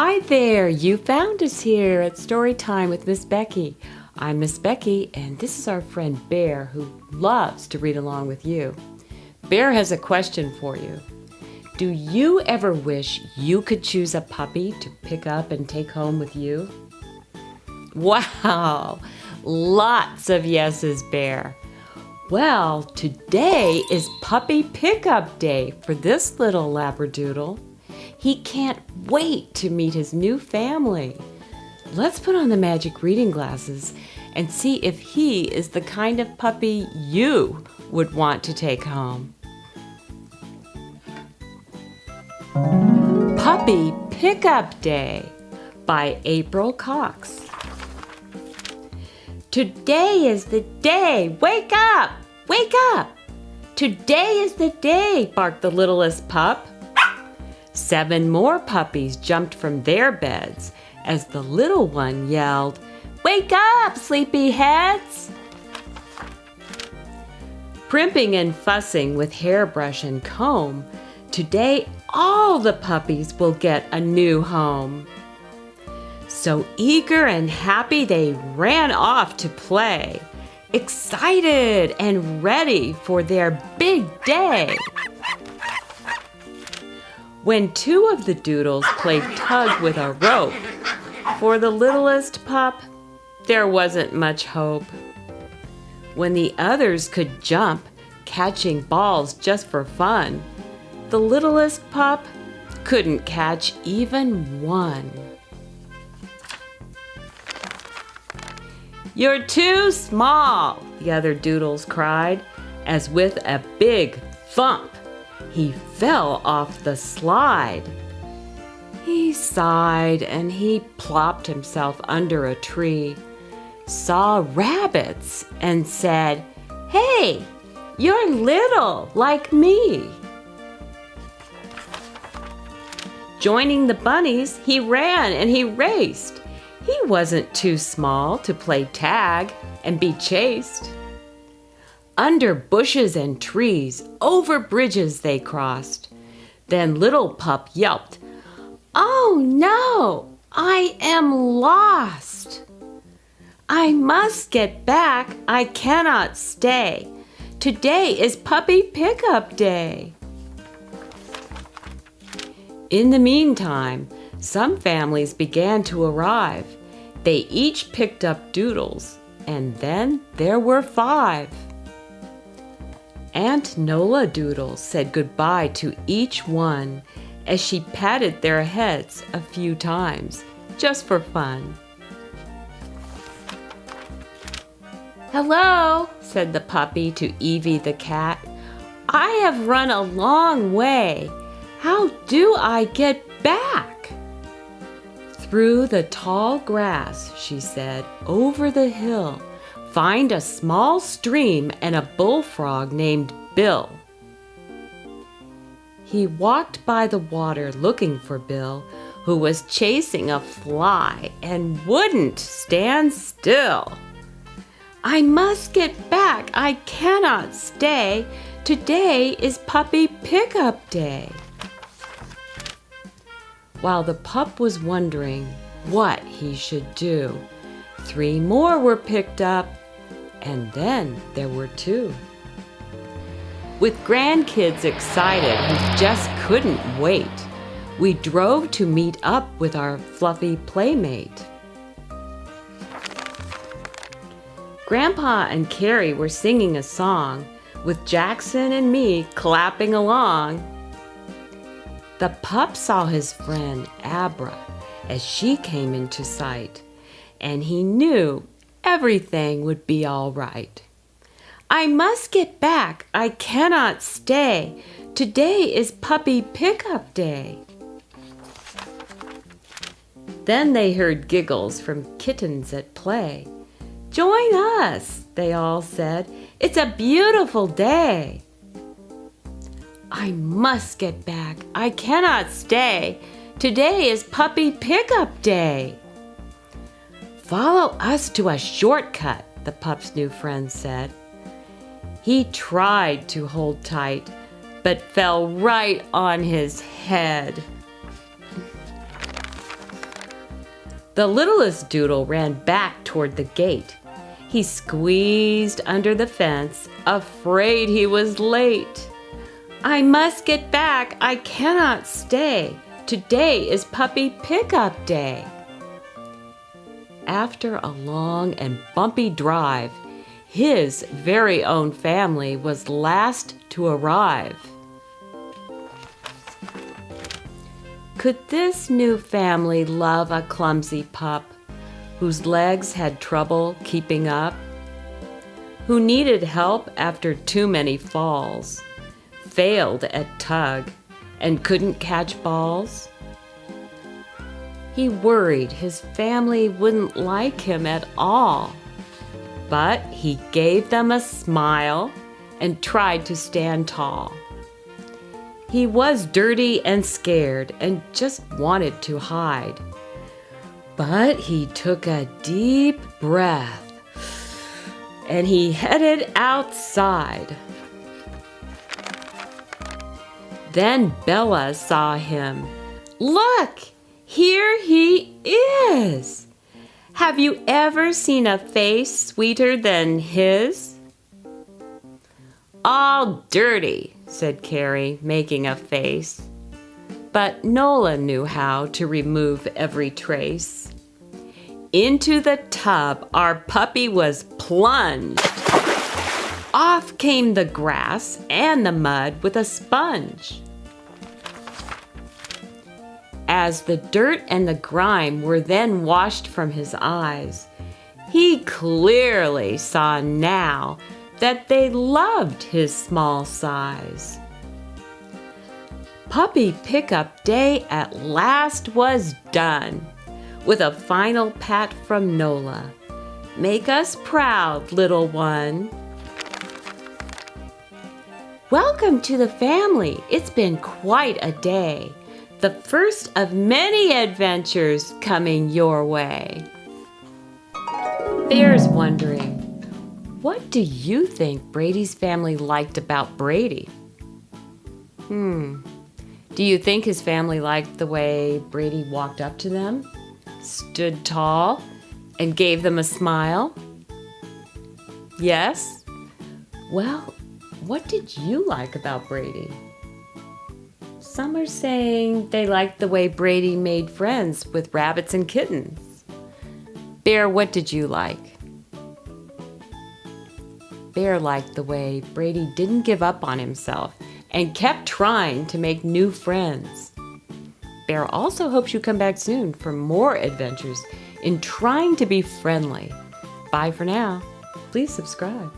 Hi there, you found us here at Story Time with Miss Becky. I'm Miss Becky, and this is our friend Bear who loves to read along with you. Bear has a question for you. Do you ever wish you could choose a puppy to pick up and take home with you? Wow, lots of yeses, Bear. Well, today is puppy pickup day for this little Labradoodle. He can't wait to meet his new family. Let's put on the magic reading glasses and see if he is the kind of puppy you would want to take home. Puppy Pickup Day by April Cox. Today is the day! Wake up! Wake up! Today is the day, barked the littlest pup. Seven more puppies jumped from their beds as the little one yelled, Wake up, sleepyheads! Primping and fussing with hairbrush and comb, today all the puppies will get a new home. So eager and happy they ran off to play, excited and ready for their big day. When two of the doodles played tug with a rope, for the littlest pup, there wasn't much hope. When the others could jump, catching balls just for fun, the littlest pup couldn't catch even one. You're too small, the other doodles cried, as with a big thump, he fell off the slide. He sighed and he plopped himself under a tree, saw rabbits, and said, Hey, you're little like me. Joining the bunnies, he ran and he raced. He wasn't too small to play tag and be chased. Under bushes and trees, over bridges they crossed. Then little pup yelped, Oh no, I am lost. I must get back, I cannot stay. Today is puppy pickup day. In the meantime, some families began to arrive. They each picked up doodles, and then there were five. Aunt Nola Doodle said goodbye to each one as she patted their heads a few times, just for fun. Hello, said the puppy to Evie the cat. I have run a long way. How do I get back? Through the tall grass, she said, over the hill, find a small stream and a bullfrog named Bill. He walked by the water looking for Bill, who was chasing a fly and wouldn't stand still. I must get back. I cannot stay. Today is puppy pickup day. While the pup was wondering what he should do, three more were picked up, and then there were two. With grandkids excited who just couldn't wait, we drove to meet up with our fluffy playmate. Grandpa and Carrie were singing a song, with Jackson and me clapping along. The pup saw his friend Abra as she came into sight, and he knew everything would be all right. I must get back. I cannot stay. Today is puppy pickup day. Then they heard giggles from kittens at play. Join us, they all said. It's a beautiful day. I must get back. I cannot stay. Today is puppy pickup day. Follow us to a shortcut, the pup's new friend said. He tried to hold tight, but fell right on his head. The littlest Doodle ran back toward the gate. He squeezed under the fence, afraid he was late. I must get back. I cannot stay. Today is puppy pickup day. After a long and bumpy drive, his very own family was last to arrive. Could this new family love a clumsy pup whose legs had trouble keeping up? Who needed help after too many falls, failed at tug, and couldn't catch balls? He worried his family wouldn't like him at all. But he gave them a smile and tried to stand tall. He was dirty and scared and just wanted to hide. But he took a deep breath and he headed outside. Then Bella saw him. Look! Here he is! Have you ever seen a face sweeter than his? All dirty, said Carrie, making a face. But Nola knew how to remove every trace. Into the tub our puppy was plunged. Off came the grass and the mud with a sponge. As the dirt and the grime were then washed from his eyes, he clearly saw now that they loved his small size. Puppy pickup day at last was done, with a final pat from Nola. Make us proud, little one. Welcome to the family. It's been quite a day the first of many adventures coming your way. Bear's wondering, what do you think Brady's family liked about Brady? Hmm. Do you think his family liked the way Brady walked up to them, stood tall, and gave them a smile? Yes? Well, what did you like about Brady? Some are saying they liked the way Brady made friends with rabbits and kittens. Bear, what did you like? Bear liked the way Brady didn't give up on himself and kept trying to make new friends. Bear also hopes you come back soon for more adventures in trying to be friendly. Bye for now. Please subscribe.